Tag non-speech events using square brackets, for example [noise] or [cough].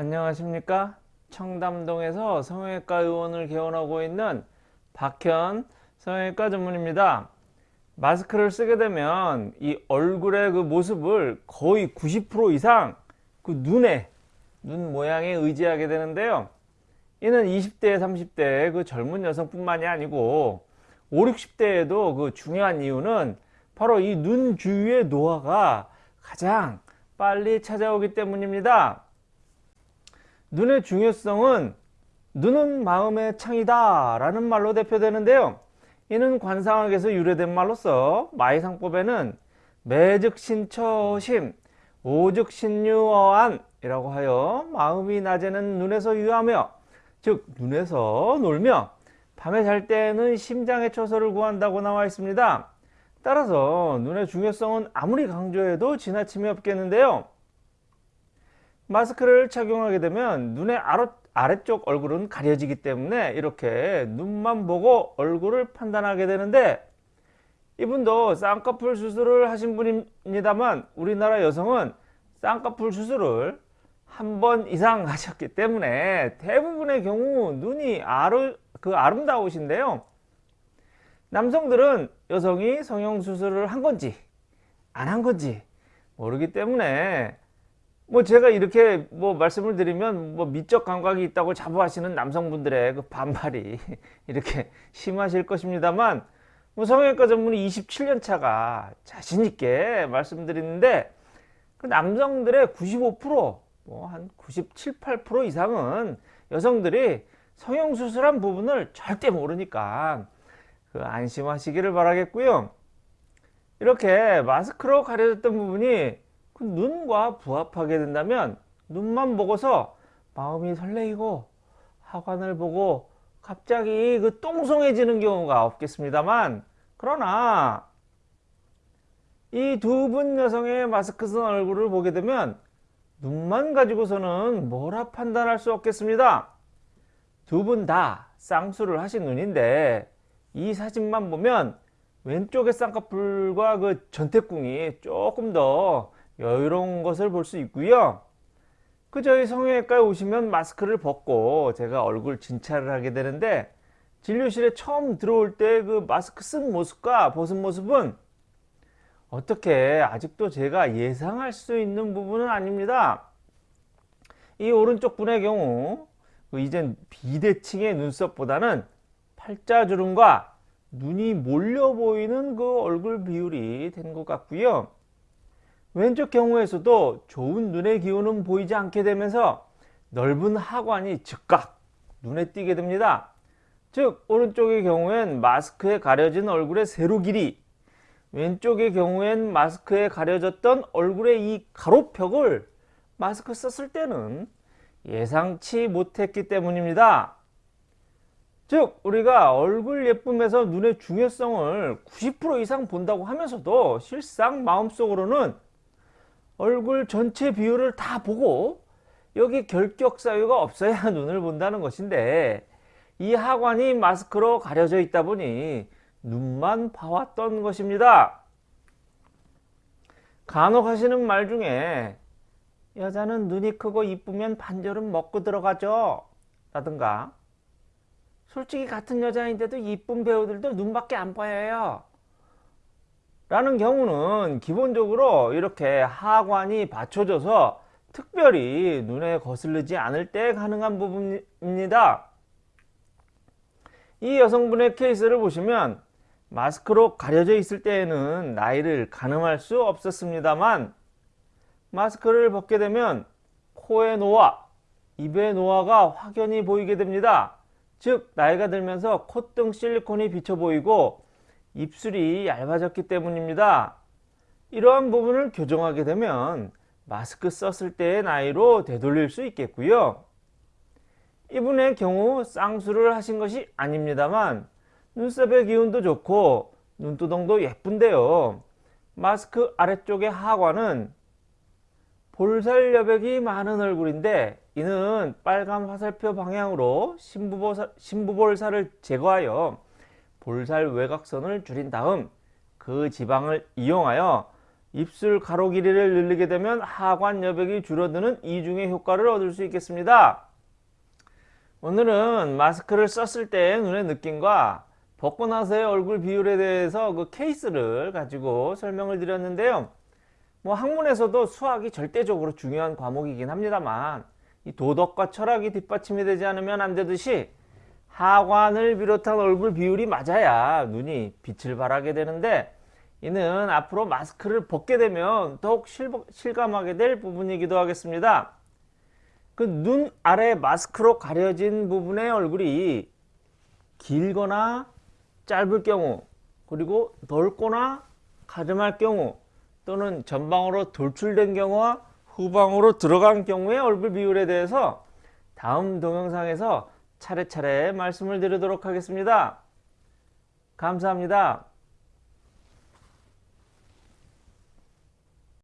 안녕하십니까? 청담동에서 성형외과 의원을 개원하고 있는 박현 성형외과 전문입니다. 마스크를 쓰게 되면 이 얼굴의 그 모습을 거의 90% 이상 그 눈에 눈 모양에 의지하게 되는데요. 이는 20대 30대 그 젊은 여성뿐만이 아니고 5, 60대에도 그 중요한 이유는 바로 이 눈 주위의 노화가 가장 빨리 찾아오기 때문입니다 눈의 중요성은 눈은 마음의 창이다 라는 말로 대표되는데요. 이는 관상학에서 유래된 말로서 마이상법에는 매즉신처심 오즉신유어안 이라고 하여 마음이 낮에는 눈에서 유하며 즉 눈에서 놀며 밤에 잘 때는 심장의 처소를 구한다고 나와 있습니다. 따라서 눈의 중요성은 아무리 강조해도 지나침이 없겠는데요 마스크를 착용하게 되면 눈의 아래, 아래쪽 얼굴은 가려지기 때문에 이렇게 눈만 보고 얼굴을 판단하게 되는데 이분도 쌍꺼풀 수술을 하신 분입니다만 우리나라 여성은 쌍꺼풀 수술을 한 번 이상 하셨기 때문에 대부분의 경우 눈이 아르, 그 아름다우신데요. 남성들은 여성이 성형수술을 한 건지 안 한 건지 모르기 때문에 뭐 제가 이렇게 뭐 말씀을 드리면 뭐 미적 감각이 있다고 자부하시는 남성분들의 그 반발이 [laughs] 이렇게 심하실 것입니다만 뭐 성형외과 전문의 27년 차가 자신 있게 말씀드리는데 그 남성들의 95%뭐 한 97, 8% 이상은 여성들이 성형 수술한 부분을 절대 모르니까 그 안심하시기를 바라겠고요. 이렇게 마스크로 가려졌던 부분이 그 눈과 부합하게 된다면 눈만 보고서 마음이 설레이고 하관을 보고 갑자기 그 똥송해지는 경우가 없겠습니다만 그러나 이 두 분 여성의 마스크 쓴 얼굴을 보게 되면 눈만 가지고서는 뭐라 판단할 수 없겠습니다. 두 분 다 쌍수를 하신 눈인데 이 사진만 보면 왼쪽의 쌍꺼풀과 그 전태궁이 조금 더 여유로운 것을 볼 수 있고요. 그 저희 성형외과에 오시면 마스크를 벗고 제가 얼굴 진찰을 하게 되는데 진료실에 처음 들어올 때 그 마스크 쓴 모습과 벗은 모습은 어떻게 아직도 제가 예상할 수 있는 부분은 아닙니다. 이 오른쪽 분의 경우 그 이젠 비대칭의 눈썹보다는 팔자주름과 눈이 몰려 보이는 그 얼굴 비율이 된 것 같고요 왼쪽 경우에서도 좋은 눈의 기운은 보이지 않게 되면서 넓은 하관이 즉각 눈에 띄게 됩니다. 즉 오른쪽의 경우엔 마스크에 가려진 얼굴의 세로 길이 왼쪽의 경우엔 마스크에 가려졌던 얼굴의 이 가로벽을 마스크 썼을 때는 예상치 못했기 때문입니다. 즉 우리가 얼굴 예쁨에서 눈의 중요성을 90% 이상 본다고 하면서도 실상 마음속으로는 얼굴 전체 비율을 다 보고 여기 결격 사유가 없어야 [laughs] 눈을 본다는 것인데 이 하관이 마스크로 가려져 있다 보니 눈만 봐왔던 것입니다. 간혹 하시는 말 중에 여자는 눈이 크고 이쁘면 반절은 먹고 들어가죠 라든가 솔직히 같은 여자인데도 이쁜 배우들도 눈밖에 안 보여요 라는 경우는 기본적으로 이렇게 하관이 받쳐져서 특별히 눈에 거슬리지 않을 때 가능한 부분입니다. 이 여성분의 케이스를 보시면 마스크로 가려져 있을 때에는 나이를 가늠할 수 없었습니다만 마스크를 벗게 되면 코의 노화, 입의 노화가 확연히 보이게 됩니다. 즉 나이가 들면서 콧등 실리콘이 비쳐 보이고 입술이 얇아졌기 때문입니다. 이러한 부분을 교정하게 되면 마스크 썼을 때의 나이로 되돌릴 수 있겠고요. 이분의 경우 쌍수를 하신 것이 아닙니다만 눈썹의 기운도 좋고 눈두덩도 예쁜데요. 마스크 아래쪽의 하관은 볼살 여백이 많은 얼굴인데 이는 빨간 화살표 방향으로 심부볼살을 제거하여 볼살 외곽선을 줄인 다음 그 지방을 이용하여 입술 가로 길이를 늘리게 되면 하관 여백이 줄어드는 이중의 효과를 얻을 수 있겠습니다. 오늘은 마스크를 썼을 때의 눈의 느낌과 벗고 나서의 얼굴 비율에 대해서 그 케이스를 가지고 설명을 드렸는데요. 뭐 학문에서도 수학이 절대적으로 중요한 과목이긴 합니다만 이 도덕과 철학이 뒷받침이 되지 않으면 안 되듯이 하관을 비롯한 얼굴 비율이 맞아야 눈이 빛을 발하게 되는데 이는 앞으로 마스크를 벗게 되면 더욱 실감하게 될 부분이기도 하겠습니다. 그 눈 아래 마스크로 가려진 부분의 얼굴이 길거나 짧을 경우 그리고 넓거나 가름할 경우 또는 전방으로 돌출된 경우와 후방으로 들어간 경우의 얼굴 비율에 대해서 다음 동영상에서 차례차례 말씀을 드리도록 하겠습니다. 감사합니다.